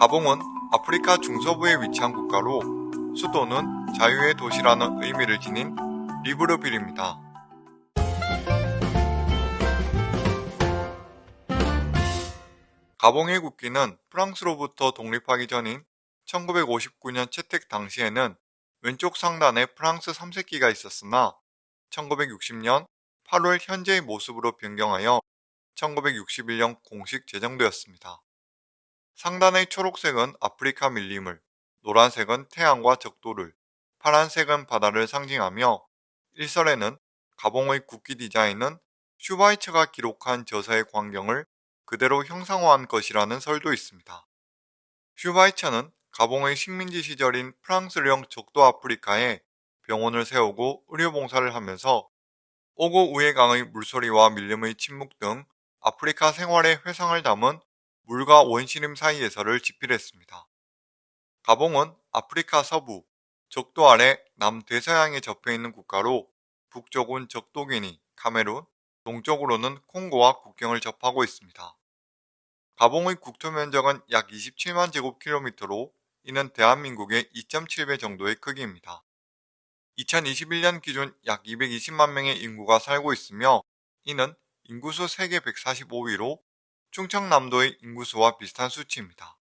가봉은 아프리카 중서부에 위치한 국가로 수도는 자유의 도시라는 의미를 지닌 리브르빌입니다. 가봉의 국기는 프랑스로부터 독립하기 전인 1959년 채택 당시에는 왼쪽 상단에 프랑스 3색기가 있었으나 1960년 8월 현재의 모습으로 변경하여 1961년 공식 제정되었습니다. 상단의 초록색은 아프리카 밀림을, 노란색은 태양과 적도를, 파란색은 바다를 상징하며 일설에는 가봉의 국기 디자인은 슈바이처가 기록한 저서의 광경을 그대로 형상화한 것이라는 설도 있습니다. 슈바이처는 가봉의 식민지 시절인 프랑스령 적도 아프리카에 병원을 세우고 의료봉사를 하면서 오고 우에강의 물소리와 밀림의 침묵 등 아프리카 생활의 회상을 담은 물과 원시림 사이에서를 집필했습니다. 가봉은 아프리카 서부, 적도 아래 남대서양에 접해있는 국가로 북쪽은 적도기니, 카메룬, 동쪽으로는 콩고와 국경을 접하고 있습니다. 가봉의 국토 면적은 약 27만 제곱킬로미터로 이는 대한민국의 2.7배 정도의 크기입니다. 2021년 기준 약 220만 명의 인구가 살고 있으며 이는 인구수 세계 145위로 충청남도의 인구수와 비슷한 수치입니다.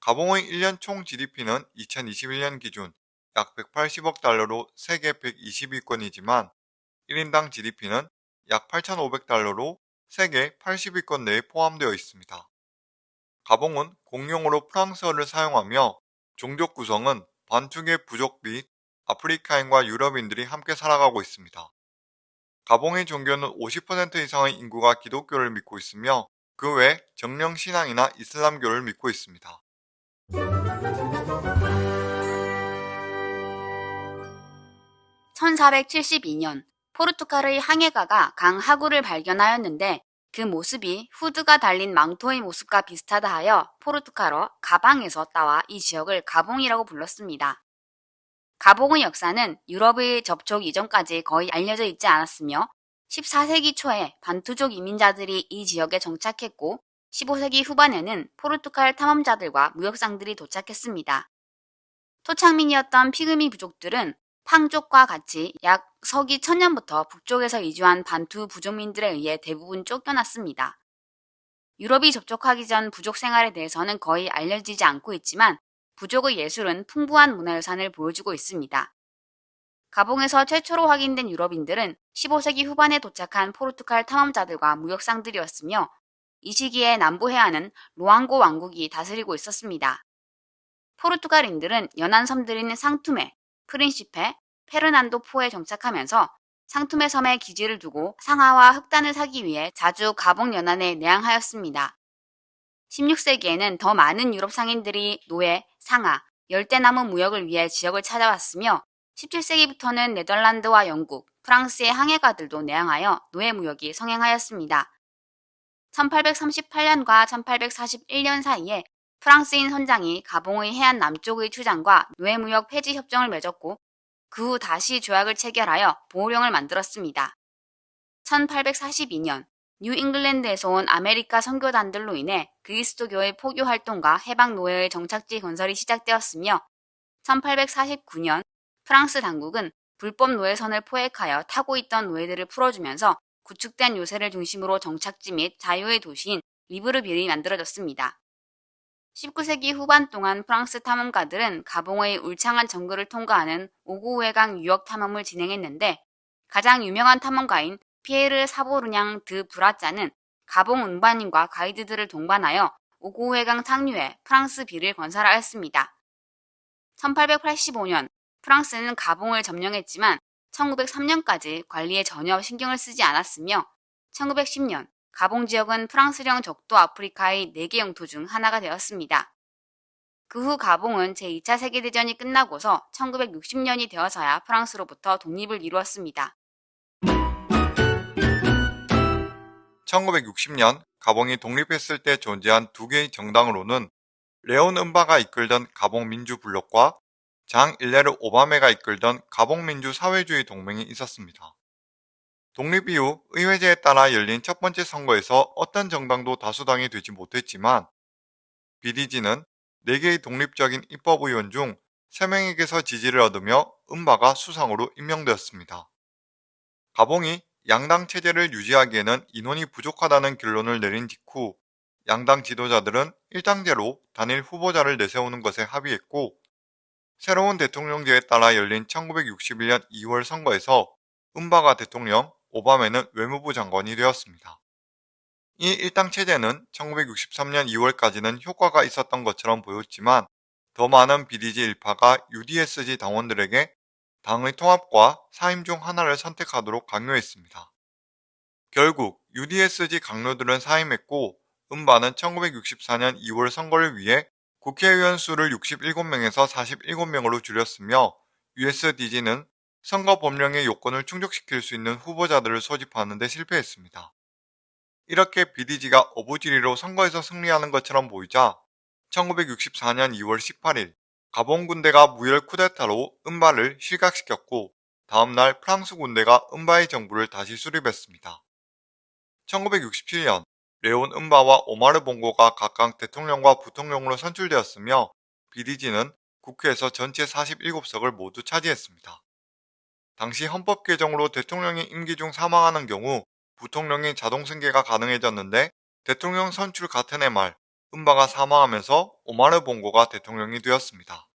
가봉의 1년 총 GDP는 2021년 기준 약 180억 달러로 세계 120위권이지만 1인당 GDP는 약 8,500달러로 세계 80위권 내에 포함되어 있습니다. 가봉은 공용으로 프랑스어를 사용하며 종족 구성은 반투계 부족 및 아프리카인과 유럽인들이 함께 살아가고 있습니다. 가봉의 종교는 50% 이상의 인구가 기독교를 믿고 있으며 그 외 정령 신앙이나 이슬람교를 믿고 있습니다. 1472년 포르투갈의 항해가가 강 하구를 발견하였는데 그 모습이 후드가 달린 망토의 모습과 비슷하다 하여 포르투갈어 가방에서 따와 이 지역을 가봉이라고 불렀습니다. 가봉의 역사는 유럽의 접촉 이전까지 거의 알려져 있지 않았으며 14세기 초에 반투족 이민자들이 이 지역에 정착했고 15세기 후반에는 포르투갈 탐험자들과 무역상들이 도착했습니다. 토착민이었던 피그미 부족들은 팡족과 같이 약 서기 천년부터 북쪽에서 이주한 반투 부족민들에 의해 대부분 쫓겨났습니다. 유럽이 접촉하기 전 부족 생활에 대해서는 거의 알려지지 않고 있지만 부족의 예술은 풍부한 문화유산을 보여주고 있습니다. 가봉에서 최초로 확인된 유럽인들은 15세기 후반에 도착한 포르투갈 탐험자들과 무역상들이었으며 이 시기에 남부 해안은 로앙고 왕국이 다스리고 있었습니다. 포르투갈인들은 연안 섬들인 상투메, 프린시페, 페르난도 포에 정착하면서 상투메 섬에 기지를 두고 상하와 흑단을 사기 위해 자주 가봉 연안에 내항하였습니다. 16세기에는 더 많은 유럽 상인들이 노예, 상하, 열대나무 무역을 위해 지역을 찾아왔으며 17세기부터는 네덜란드와 영국, 프랑스의 항해가들도 내항하여 노예 무역이 성행하였습니다. 1838년과 1841년 사이에 프랑스인 선장이 가봉의 해안 남쪽의 추장과 노예무역 폐지 협정을 맺었고 그 후 다시 조약을 체결하여 보호령을 만들었습니다. 1842년 뉴 잉글랜드에서 온 아메리카 선교단들로 인해 그리스도교의 포교 활동과 해방 노예의 정착지 건설이 시작되었으며 1849년 프랑스 당국은 불법 노예선을 포획하여 타고 있던 노예들을 풀어주면서 구축된 요새를 중심으로 정착지 및 자유의 도시인 리브르빌이 만들어졌습니다. 19세기 후반 동안 프랑스 탐험가들은 가봉의 울창한 정글을 통과하는 오고우에강 유역 탐험을 진행했는데 가장 유명한 탐험가인 피에르 사보르냥 드 브라짜는 가봉 운반인과 가이드들을 동반하여 오구우해강 상류에 프랑스 비를 건설하였습니다. 1885년 프랑스는 가봉을 점령했지만 1903년까지 관리에 전혀 신경을 쓰지 않았으며 1910년 가봉 지역은 프랑스령 적도 아프리카의 4개 영토 중 하나가 되었습니다. 그 후 가봉은 제2차 세계대전이 끝나고서 1960년이 되어서야 프랑스로부터 독립을 이루었습니다. 1960년 가봉이 독립했을 때 존재한 두 개의 정당으로는 레온 은바가 이끌던 가봉 민주 블록과 장 일레르 오바메가 이끌던 가봉민주 사회주의 동맹이 있었습니다. 독립 이후 의회제에 따라 열린 첫 번째 선거에서 어떤 정당도 다수당이 되지 못했지만 BDG는 4개의 독립적인 입법의원 중 3명에게서 지지를 얻으며 은바가 수상으로 임명되었습니다. 가봉이 양당 체제를 유지하기에는 인원이 부족하다는 결론을 내린 직후 양당 지도자들은 일당제로 단일 후보자를 내세우는 것에 합의했고 새로운 대통령제에 따라 열린 1961년 2월 선거에서 은바가 대통령, 오바메는 외무부 장관이 되었습니다. 이 일당 체제는 1963년 2월까지는 효과가 있었던 것처럼 보였지만 더 많은 BDG 일파가 UDSG 당원들에게 당의 통합과 사임 중 하나를 선택하도록 강요했습니다. 결국 UDSG 강요들은 사임했고 은바는 1964년 2월 선거를 위해 국회의원 수를 67명에서 47명으로 줄였으며 USDG는 선거 법령의 요건을 충족시킬 수 있는 후보자들을 소집하는 데 실패했습니다. 이렇게 BDG가 어부지리로 선거에서 승리하는 것처럼 보이자 1964년 2월 18일 가봉 군대가 무혈 쿠데타로 은바를 실각시켰고 다음날 프랑스 군대가 은바의 정부를 다시 수립했습니다. 1967년 레온 은바와 오마르 봉고가 각각 대통령과 부통령으로 선출되었으며 BDG는 국회에서 전체 47석을 모두 차지했습니다. 당시 헌법 개정으로 대통령이 임기 중 사망하는 경우 부통령이 자동 승계가 가능해졌는데 대통령 선출 같은 해 말 은바가 사망하면서 오마르 봉고가 대통령이 되었습니다.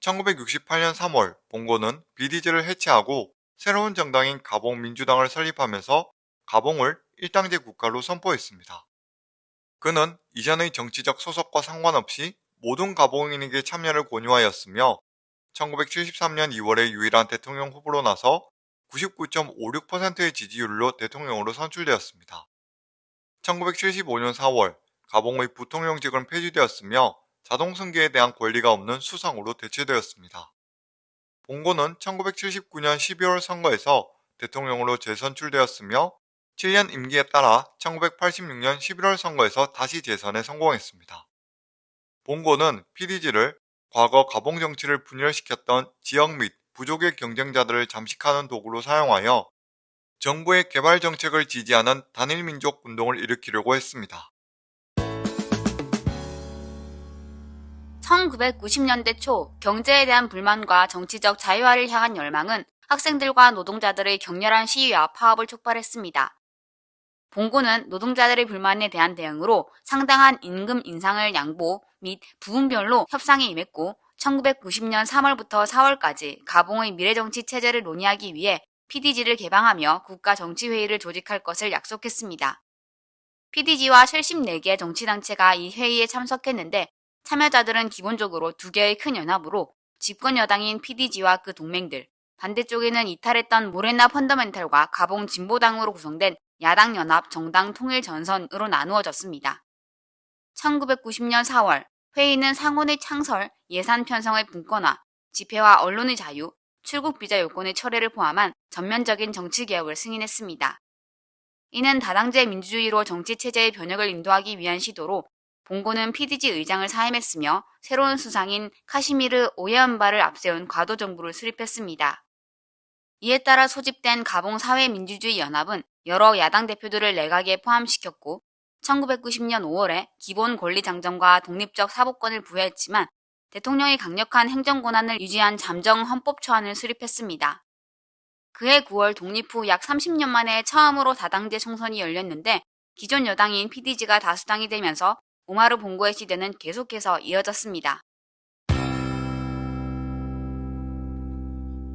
1968년 3월 봉고는 비디즈를 해체하고 새로운 정당인 가봉 민주당을 설립하면서 가봉을 일당제 국가로 선포했습니다. 그는 이전의 정치적 소속과 상관없이 모든 가봉인에게 참여를 권유하였으며 1973년 2월에 유일한 대통령 후보로 나서 99.56%의 지지율로 대통령으로 선출되었습니다. 1975년 4월 가봉의 부통령직은 폐지되었으며 자동승계에 대한 권리가 없는 수상으로 대체되었습니다. 봉고는 1979년 12월 선거에서 대통령으로 재선출되었으며 7년 임기에 따라 1986년 11월 선거에서 다시 재선에 성공했습니다. 봉고는 PDG를 과거 가봉 정치를 분열시켰던 지역 및 부족의 경쟁자들을 잠식하는 도구로 사용하여 정부의 개발 정책을 지지하는 단일민족 운동을 일으키려고 했습니다. 1990년대 초 경제에 대한 불만과 정치적 자유화를 향한 열망은 학생들과 노동자들의 격렬한 시위와 파업을 촉발했습니다. 봉고는 노동자들의 불만에 대한 대응으로 상당한 임금 인상을 양보 및 부분별로 협상에 임했고 1990년 3월부터 4월까지 가봉의 미래정치 체제를 논의하기 위해 PDG를 개방하며 국가정치회의를 조직할 것을 약속했습니다. PDG와 74개 정치단체가 이 회의에 참석했는데 참여자들은 기본적으로 두 개의 큰 연합으로 집권 여당인 PDG와 그 동맹들, 반대쪽에는 이탈했던 모레나 펀더멘탈과 가봉 진보당으로 구성된 야당 연합 정당 통일 전선으로 나누어졌습니다. 1990년 4월 회의는 상원의 창설, 예산 편성의 분권화, 집회와 언론의 자유, 출국 비자 요건의 철회를 포함한 전면적인 정치 개혁을 승인했습니다. 이는 다당제 민주주의로 정치 체제의 변혁을 인도하기 위한 시도로 봉고는 PDG 의장을 사임했으며 새로운 수상인 카시미르 오예언바를 앞세운 과도 정부를 수립했습니다. 이에 따라 소집된 가봉 사회민주주의 연합은 여러 야당 대표들을 내각에 포함시켰고 1990년 5월에 기본 권리 장정과 독립적 사법권을 부여했지만 대통령이 강력한 행정 권한을 유지한 잠정 헌법 초안을 수립했습니다. 그해 9월 독립 후 약 30년 만에 처음으로 다당제 총선이 열렸는데 기존 여당인 PDG가 다수당이 되면서 오마르 봉고의 시대는 계속해서 이어졌습니다.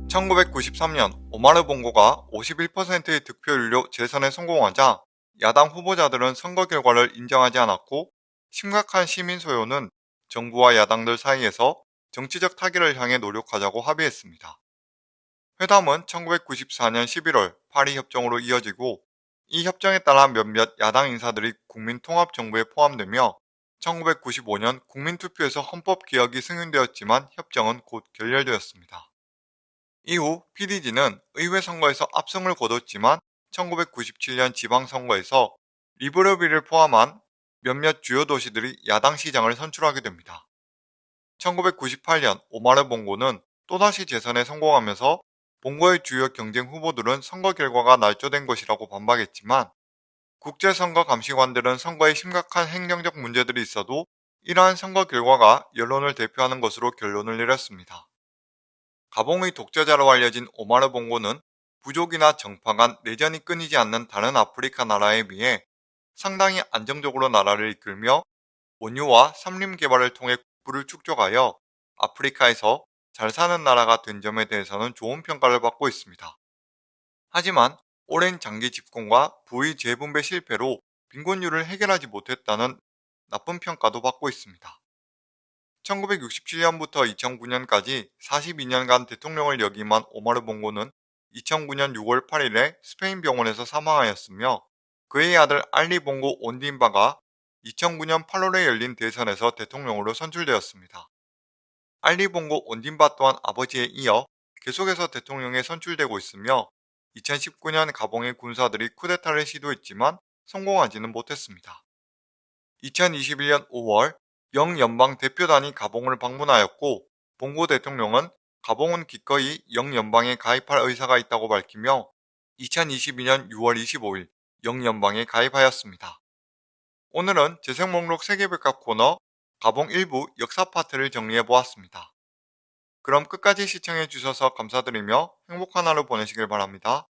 1993년 오마르 봉고가 51%의 득표율로 재선에 성공하자 야당 후보자들은 선거 결과를 인정하지 않았고 심각한 시민 소요는 정부와 야당들 사이에서 정치적 타결을 향해 노력하자고 합의했습니다. 회담은 1994년 11월 파리 협정으로 이어지고 이 협정에 따라 몇몇 야당 인사들이 국민통합정부에 포함되며 1995년 국민투표에서 헌법 개혁이 승인되었지만 협정은 곧 결렬되었습니다. 이후 PDG는 의회 선거에서 압승을 거뒀지만 1997년 지방선거에서 리브르비를 포함한 몇몇 주요 도시들이 야당 시장을 선출하게 됩니다. 1998년 오마르 봉고는 또다시 재선에 성공하면서 봉고의 주요 경쟁 후보들은 선거 결과가 날조된 것이라고 반박했지만 국제선거 감시관들은 선거에 심각한 행정적 문제들이 있어도 이러한 선거 결과가 여론을 대표하는 것으로 결론을 내렸습니다. 가봉의 독재자로 알려진 오마르 봉고는 부족이나 정파 간 내전이 끊이지 않는 다른 아프리카 나라에 비해 상당히 안정적으로 나라를 이끌며 원유와 삼림 개발을 통해 국부를 축적하여 아프리카에서 잘 사는 나라가 된 점에 대해서는 좋은 평가를 받고 있습니다. 하지만 오랜 장기 집권과 부의 재분배 실패로 빈곤율을 해결하지 못했다는 나쁜 평가도 받고 있습니다. 1967년부터 2009년까지 42년간 대통령을 역임한 오마르 봉고는 2009년 6월 8일에 스페인 병원에서 사망하였으며 그의 아들 알리 봉고 온딘바가 2009년 8월에 열린 대선에서 대통령으로 선출되었습니다. 알리 봉고 온딘바 또한 아버지에 이어 계속해서 대통령에 선출되고 있으며 2019년 가봉의 군사들이 쿠데타를 시도했지만 성공하지는 못했습니다. 2021년 5월 영연방 대표단이 가봉을 방문하였고 봉고 대통령은 가봉은 기꺼이 영연방에 가입할 의사가 있다고 밝히며 2022년 6월 25일 영연방에 가입하였습니다. 오늘은 재생 목록 세계백과 코너 가봉 일부 역사 파트를 정리해 보았습니다. 그럼 끝까지 시청해 주셔서 감사드리며 행복한 하루 보내시길 바랍니다.